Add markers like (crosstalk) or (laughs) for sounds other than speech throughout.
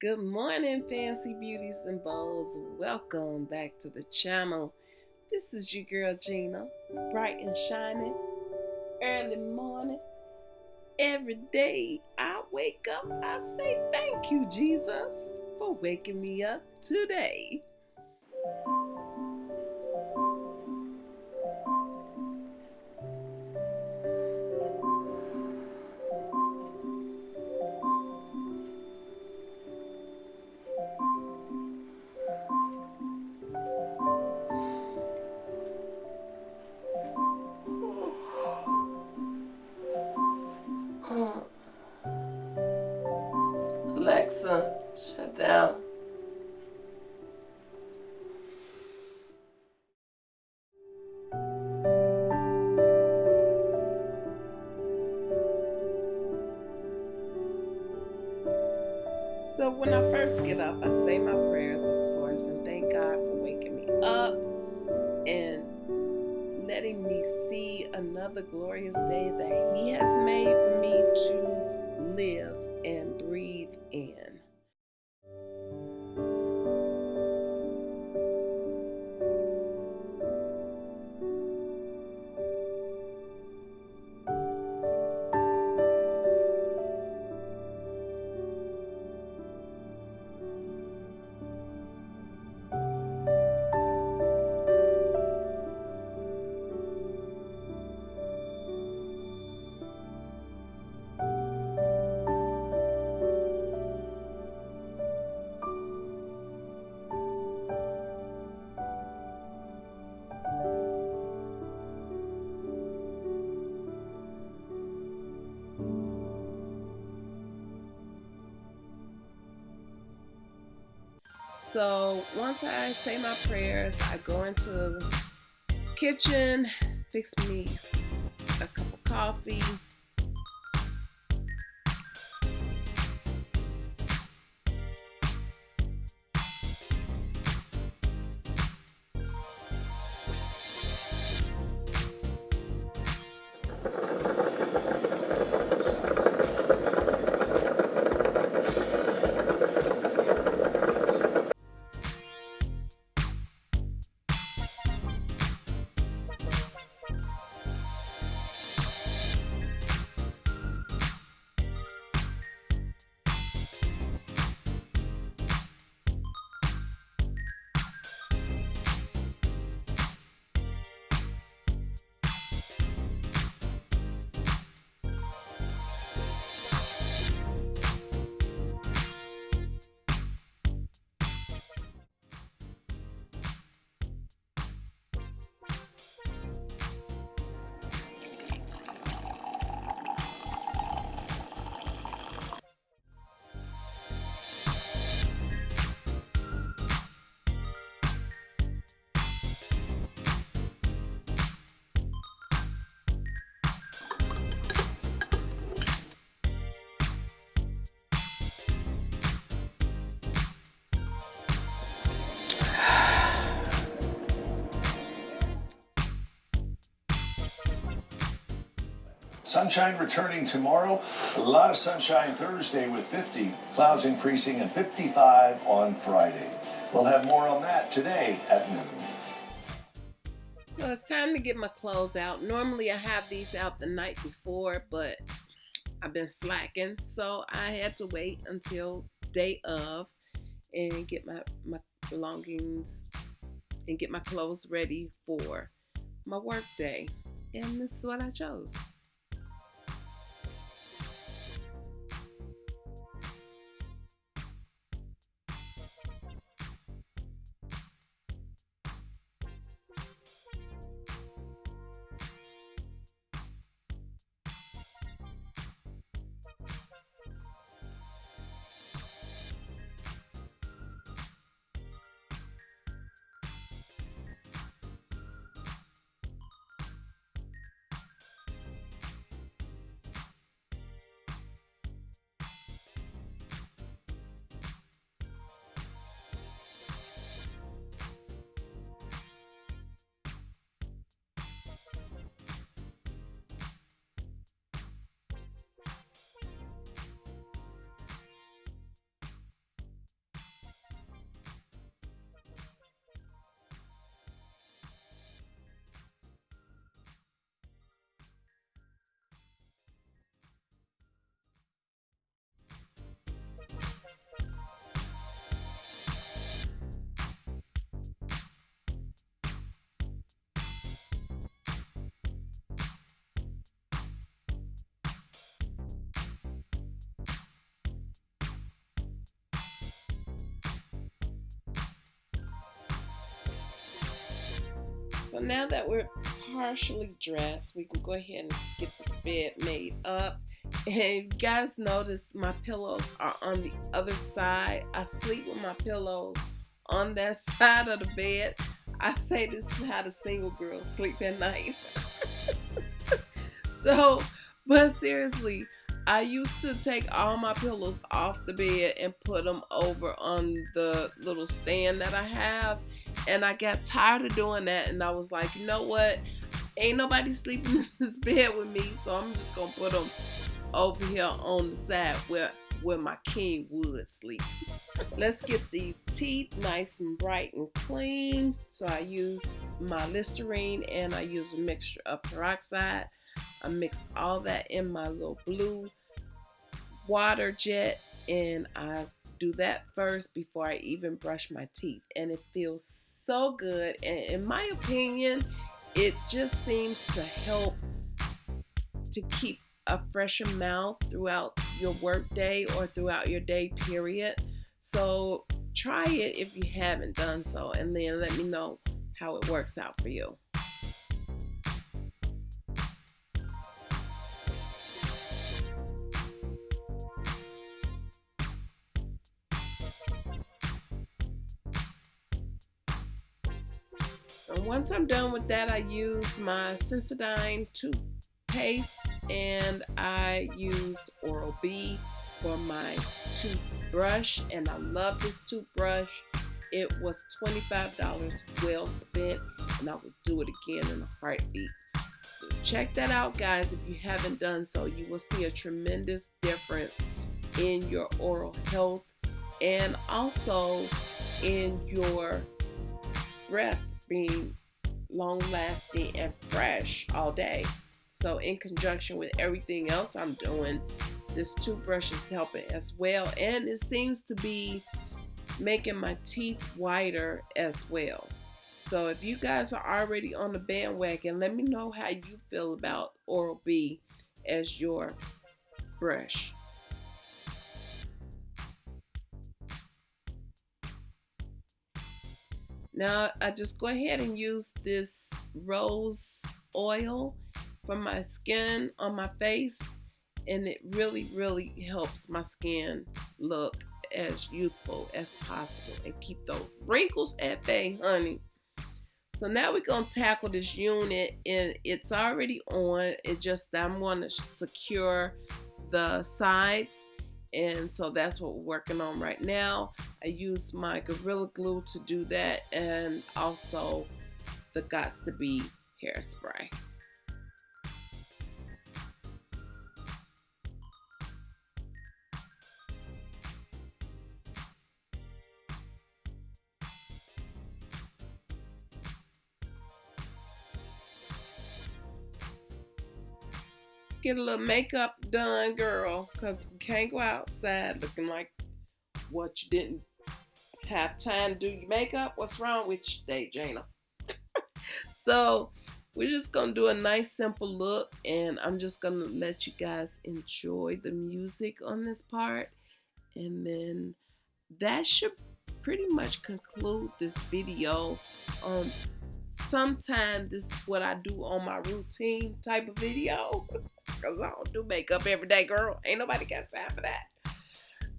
Good morning, fancy beauties and bows. Welcome back to the channel. This is your girl Gina, bright and shining, early morning. Every day I wake up, I say thank you, Jesus, for waking me up today. Alexa, shut down. So when I first get up, I say my prayers, of course, and thank God for waking me up and letting me see another glorious day that He has made for me to live So once I say my prayers, I go into kitchen, fix me a cup of coffee. Sunshine returning tomorrow. A lot of sunshine Thursday with 50. Clouds increasing and 55 on Friday. We'll have more on that today at noon. So it's time to get my clothes out. Normally I have these out the night before, but I've been slacking. So I had to wait until day of and get my, my belongings and get my clothes ready for my work day. And this is what I chose. So now that we're partially dressed, we can go ahead and get the bed made up. And you guys notice my pillows are on the other side. I sleep with my pillows on that (laughs) side of the bed. I say this is how the single girls sleep at night. (laughs) so, but seriously, I used to take all my pillows off the bed and put them over on the little stand that I have. And I got tired of doing that. And I was like, you know what? Ain't nobody sleeping (laughs) in this bed with me. So I'm just to put them over here on the side where, where my king would sleep. Let's get these teeth nice and bright and clean. So I use my Listerine and I use a mixture of peroxide. I mix all that in my little blue water jet and I do that first before I even brush my teeth. And it feels so good. And in my opinion, it just seems to help to keep a fresher mouth throughout your work day or throughout your day period. So try it if you haven't done so and then let me know how it works out for you. Once I'm done with that, I use my Sensodyne toothpaste and I use Oral-B for my toothbrush and I love this toothbrush. It was $25 well spent and I will do it again in a heartbeat. So check that out guys if you haven't done so. You will see a tremendous difference in your oral health and also in your breath being long lasting and fresh all day. So in conjunction with everything else I'm doing, this toothbrush is helping as well. And it seems to be making my teeth whiter as well. So if you guys are already on the bandwagon, let me know how you feel about Oral-B as your brush. Now I just go ahead and use this rose oil for my skin on my face and it really really helps my skin look as youthful as possible and keep those wrinkles at bay honey. So now we're going to tackle this unit and it's already on. It just I'm going to secure the sides and so that's what we're working on right now I use my Gorilla Glue to do that and also the Got2b hairspray. Get a little makeup done, girl, because we can't go outside looking like what you didn't have time to do your makeup. What's wrong with you today, Jana? (laughs) so we're just gonna do a nice simple look and I'm just gonna let you guys enjoy the music on this part and then that should pretty much conclude this video um sometimes this is what I do on my routine type of video (laughs) because I don't do makeup every day, girl. Ain't nobody got time for that.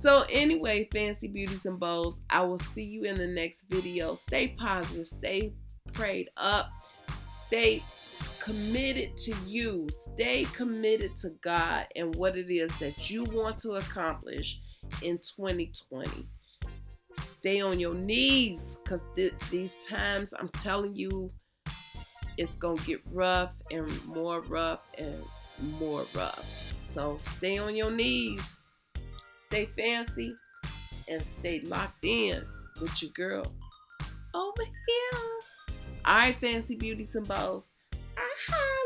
So anyway, fancy beauties and bows, I will see you in the next video. Stay positive, stay prayed up, stay committed to you, stay committed to God and what it is that you want to accomplish in 2020. Stay on your knees because th these times, I'm telling you, it's going to get rough and more rough and more rough. So stay on your knees, stay fancy, and stay locked in with your girl over here. All right, fancy beauties and bows. Uh-huh.